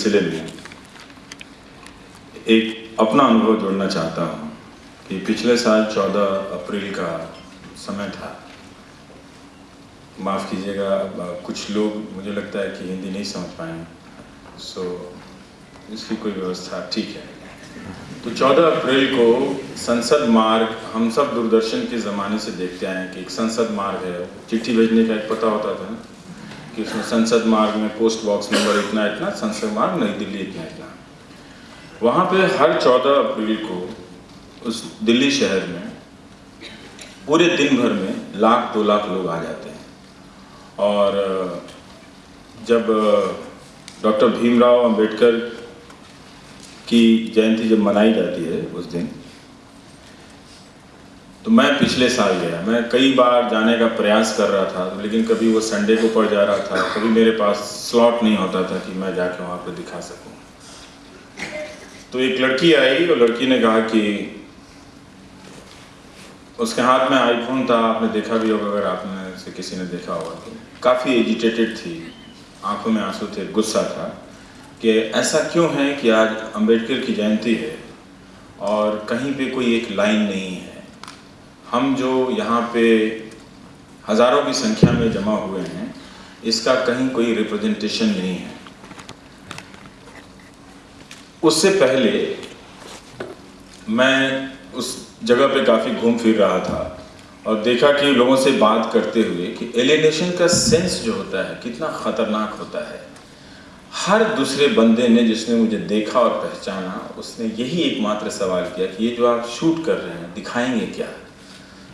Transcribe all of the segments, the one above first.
सिलसिले में। एक अपना अनुभव जोड़ना चाहता हूँ कि पिछले साल 14 अप्रैल का समय था। माफ़ कीजिएगा कुछ लोग, मुझे लगता है कि हिंदी नहीं समझ पाए सो इसकी कोई व्यवस्था ठीक है। तो 14 अप्रैल को संसद मार्ग, हम सब दूरदर्शन के ज़माने से देखते आए हैं कि एक संसद मार्ग है। चिट्ठी भेजने का एक पता होता था ना। कि संसद मार्ग में पोस्ट बॉक्स नंबर इतना इतना, संसद मार्ग नई दिल्ली इतना इतना। वहाँ पे हर 14 अप्रैल को उस दिल्ली शहर में पूरे दिन भर में लाख, दो लाख लोग आ जाते हैं। और जब डॉक्टर भीमराव अंबेडकर की जयंती जब मनाई जाती है उस दिन तो मैं पिछले साल गया। मैं कई बार जाने का प्रयास कर रहा था, लेकिन कभी वो संडे को पड़ जा रहा था, कभी मेरे पास स्लॉट नहीं होता था कि मैं जाके वहाँ पर दिखा सकूँ। तो एक लड़की आई और लड़की ने कहा कि उसके हाथ में आईफोन था, आपने देखा भी होगा अगर आपने से किसी ने देखा होगा। तो काफ़ी एजिटेटेड थी, आँखों में आँसू थे, गुस्सा था कि ऐसा क्यों है कि आज अंबेडकर की जयंती है और कहीं पे कोई एक लाइन नहीं है। हम जो यहाँ पे हज़ारों की संख्या में जमा हुए हैं, इसका कहीं कोई रिप्रेजेंटेशन नहीं है। उससे पहले मैं उस जगह पे काफ़ी घूम फिर रहा था और देखा कि लोगों से बात करते हुए कि एलिनेशन का सेंस जो होता है, कितना ख़तरनाक होता है। हर दूसरे बंदे ने जिसने मुझे देखा और पहचाना, उसने यही एकमात्र सवाल किया कि ये जो आप शूट कर रहे हैं, दिखाएँगे क्या? तो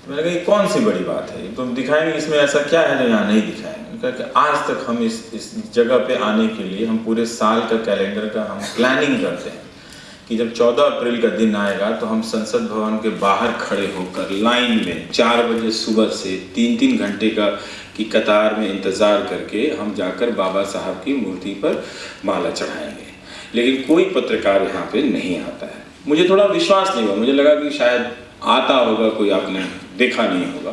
मैंने कहा कौन सी बड़ी बात है? तुम दिखाएँगे इसमें ऐसा क्या है जो यहाँ नहीं दिखाएँगे कहा कि आज तक हम इस इस जगह पे आने के लिए हम पूरे साल का कैलेंडर का हम प्लानिंग करते हैं कि जब 14 अप्रैल का दिन आएगा तो हम संसद भवन के बाहर खड़े होकर लाइन में चार बजे सुबह से तीन तीन घंटे का, की कतार में इंतज़ार करके हम जाकर बाबा साहब की मूर्ति पर माला चढ़ाएँगे। लेकिन कोई पत्रकार यहाँ पे नहीं आता है। मुझे थोड़ा विश्वास नहीं हुआ। मुझे लगा कि शायद आता होगा कोई आपने देखा नहीं होगा।